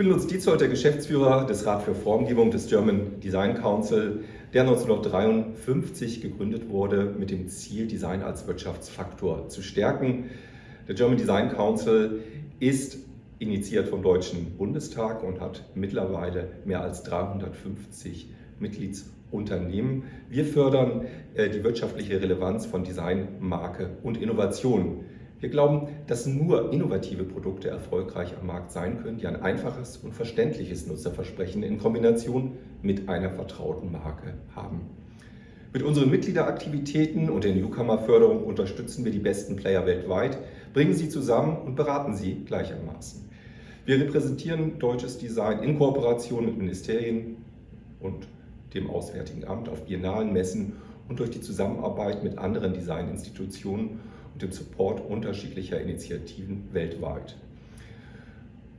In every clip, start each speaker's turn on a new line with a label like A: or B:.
A: bin Lutz Dietzold, der Geschäftsführer des Rat für Formgebung des German Design Council, der 1953 gegründet wurde mit dem Ziel, Design als Wirtschaftsfaktor zu stärken. Der German Design Council ist initiiert vom Deutschen Bundestag und hat mittlerweile mehr als 350 Mitgliedsunternehmen. Wir fördern äh, die wirtschaftliche Relevanz von Design, Marke und Innovation. Wir glauben, dass nur innovative Produkte erfolgreich am Markt sein können, die ein einfaches und verständliches Nutzerversprechen in Kombination mit einer vertrauten Marke haben. Mit unseren Mitgliederaktivitäten und der Newcomer-Förderung unterstützen wir die besten Player weltweit, bringen sie zusammen und beraten sie gleichermaßen. Wir repräsentieren deutsches Design in Kooperation mit Ministerien und dem Auswärtigen Amt auf Biennalen, Messen und durch die Zusammenarbeit mit anderen Designinstitutionen dem Support unterschiedlicher Initiativen weltweit.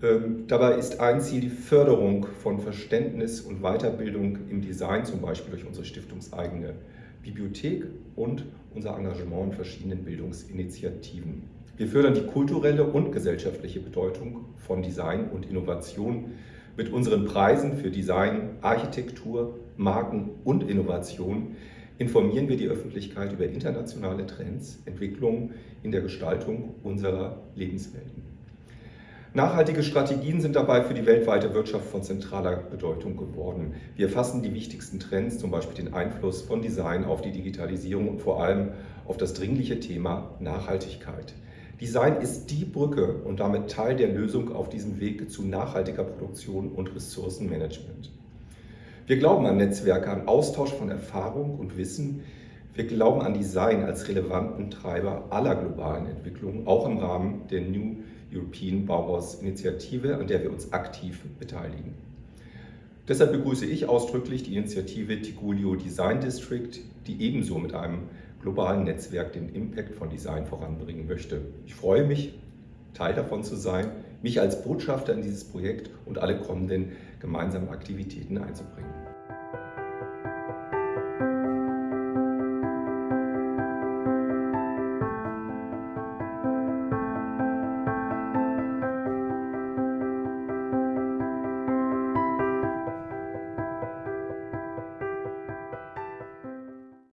A: Ähm, dabei ist ein Ziel die Förderung von Verständnis und Weiterbildung im Design, zum Beispiel durch unsere stiftungseigene Bibliothek und unser Engagement in verschiedenen Bildungsinitiativen. Wir fördern die kulturelle und gesellschaftliche Bedeutung von Design und Innovation mit unseren Preisen für Design, Architektur, Marken und Innovation informieren wir die Öffentlichkeit über internationale Trends, Entwicklungen in der Gestaltung unserer Lebenswelten. Nachhaltige Strategien sind dabei für die weltweite Wirtschaft von zentraler Bedeutung geworden. Wir fassen die wichtigsten Trends, zum Beispiel den Einfluss von Design auf die Digitalisierung und vor allem auf das dringliche Thema Nachhaltigkeit. Design ist die Brücke und damit Teil der Lösung auf diesem Weg zu nachhaltiger Produktion und Ressourcenmanagement. Wir glauben an Netzwerke, an Austausch von Erfahrung und Wissen. Wir glauben an Design als relevanten Treiber aller globalen Entwicklungen, auch im Rahmen der New European Bauhaus Initiative, an der wir uns aktiv beteiligen. Deshalb begrüße ich ausdrücklich die Initiative Tigulio Design District, die ebenso mit einem globalen Netzwerk den Impact von Design voranbringen möchte. Ich freue mich, Teil davon zu sein, mich als Botschafter in dieses Projekt und alle kommenden gemeinsamen Aktivitäten einzubringen.